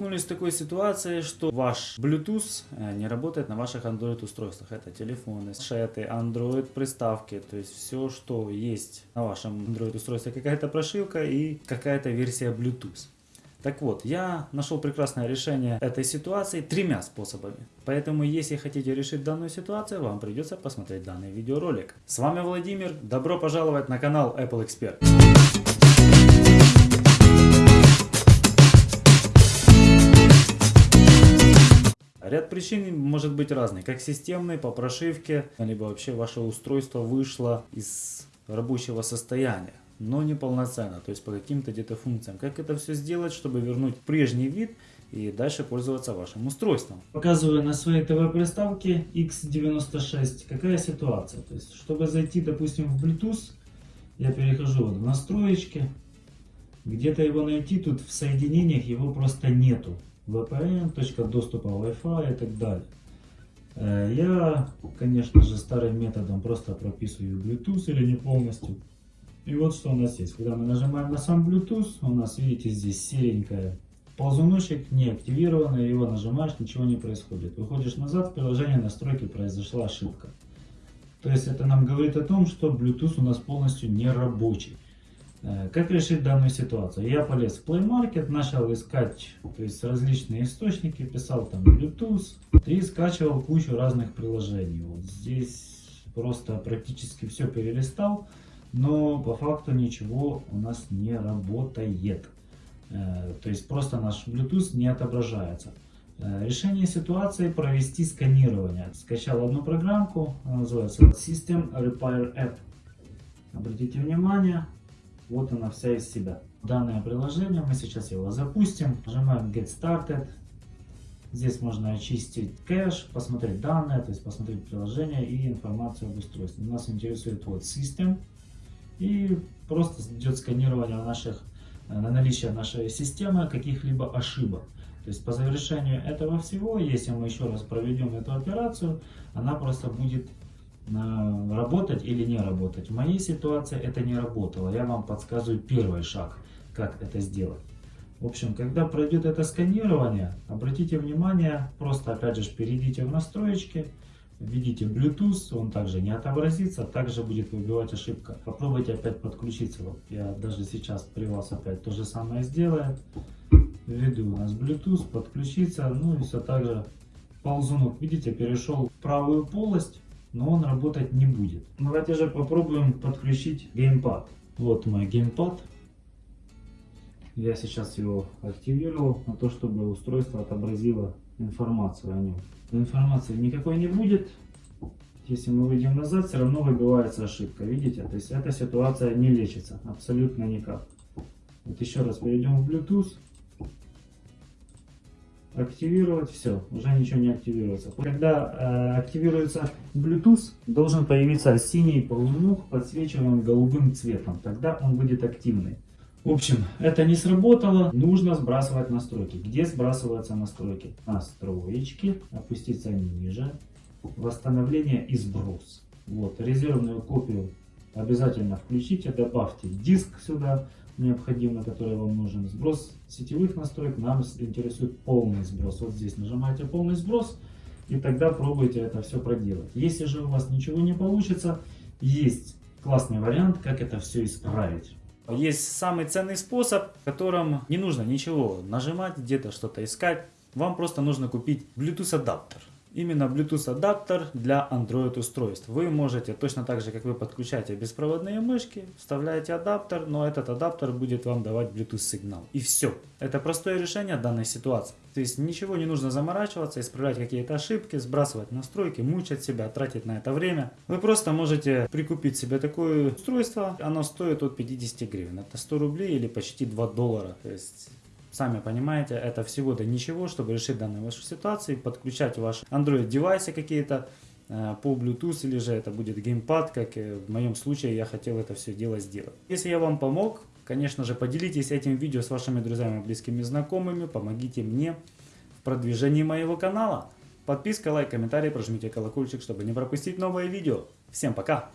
Столкнулись с такой ситуацией, что ваш Bluetooth э, не работает на ваших Android устройствах. Это телефоны, шеты, Android приставки, то есть все, что есть на вашем Android устройстве, какая-то прошивка и какая-то версия Bluetooth. Так вот, я нашел прекрасное решение этой ситуации тремя способами. Поэтому, если хотите решить данную ситуацию, вам придется посмотреть данный видеоролик. С вами Владимир, добро пожаловать на канал Apple Expert. Ряд причин может быть разный, как системный, по прошивке, либо вообще ваше устройство вышло из рабочего состояния но не полноценно, то есть по каким-то где-то функциям. Как это все сделать, чтобы вернуть прежний вид и дальше пользоваться вашим устройством. Показываю на своей ТВ-приставке X96, какая ситуация. То есть, чтобы зайти, допустим, в Bluetooth, я перехожу вот в настроечки, где-то его найти, тут в соединениях его просто нету. VPN, точка доступа Wi-Fi и так далее. Э, я, конечно же, старым методом просто прописываю Bluetooth или не полностью. И вот что у нас есть. Когда мы нажимаем на сам Bluetooth, у нас, видите, здесь серенькая ползуночек не активированный, его нажимаешь, ничего не происходит. Выходишь назад, в приложение настройки произошла ошибка. То есть это нам говорит о том, что Bluetooth у нас полностью не рабочий. Э, как решить данную ситуацию? Я полез в Play Market, начал искать то есть различные источники, писал там Bluetooth и скачивал кучу разных приложений. Вот здесь просто практически все перелистал но по факту ничего у нас не работает. Э, то есть просто наш Bluetooth не отображается. Э, решение ситуации провести сканирование. Скачал одну программку, она называется System Repair App. Обратите внимание, вот она вся из себя. Данное приложение, мы сейчас его запустим. Нажимаем Get Started. Здесь можно очистить кэш, посмотреть данные, то есть посмотреть приложение и информацию об устройстве. Нас интересует вот System. И просто идет сканирование наших, э, на наличие нашей системы каких-либо ошибок. То есть по завершению этого всего, если мы еще раз проведем эту операцию, она просто будет работать или не работать. В моей ситуации это не работало. Я вам подсказываю первый шаг, как это сделать. В общем, когда пройдет это сканирование, обратите внимание, просто опять же перейдите в настроечки, Введите Bluetooth, он также не отобразится, также будет выбивать ошибка. Попробуйте опять подключиться. Вот я даже сейчас при вас опять то же самое сделаю. Введу у нас Bluetooth, подключиться, ну и все так же ползунок, видите, перешел в правую полость, но он работать не будет. Давайте же попробуем подключить геймпад. Вот мой геймпад. Я сейчас его активировал на то, чтобы устройство отобразило информацию о нем информации никакой не будет. Если мы выйдем назад, все равно выбивается ошибка. Видите? То есть эта ситуация не лечится абсолютно никак. Вот еще раз перейдем в Bluetooth. Активировать, все, уже ничего не активируется. Когда э, активируется Bluetooth, должен появиться синий ползунок, подсвечиваемый голубым цветом. Тогда он будет активный. В общем, это не сработало, нужно сбрасывать настройки. Где сбрасываются настройки? Настроечки, опуститься ниже, восстановление и сброс. Вот, резервную копию обязательно включите, добавьте диск сюда необходимый, который вам нужен. Сброс сетевых настроек нам интересует полный сброс. Вот здесь нажимаете полный сброс и тогда пробуйте это все проделать. Если же у вас ничего не получится, есть классный вариант, как это все исправить. Есть самый ценный способ, в котором не нужно ничего нажимать, где-то что-то искать. Вам просто нужно купить Bluetooth адаптер. Именно Bluetooth адаптер для Android устройств. Вы можете, точно так же как вы подключаете беспроводные мышки, вставляете адаптер, но этот адаптер будет вам давать Bluetooth сигнал. И все. Это простое решение данной ситуации. То есть ничего не нужно заморачиваться, исправлять какие-то ошибки, сбрасывать настройки, мучать себя, тратить на это время. Вы просто можете прикупить себе такое устройство. Оно стоит от 50 гривен. Это 100 рублей или почти 2 доллара. То есть Сами понимаете, это всего-то ничего, чтобы решить данную вашу ситуацию, подключать ваши Android девайсы какие-то э, по Bluetooth или же это будет геймпад, как в моем случае я хотел это все дело сделать. Если я вам помог, конечно же поделитесь этим видео с вашими друзьями, близкими, знакомыми, помогите мне в продвижении моего канала. Подписка, лайк, комментарий, прожмите колокольчик, чтобы не пропустить новое видео. Всем пока!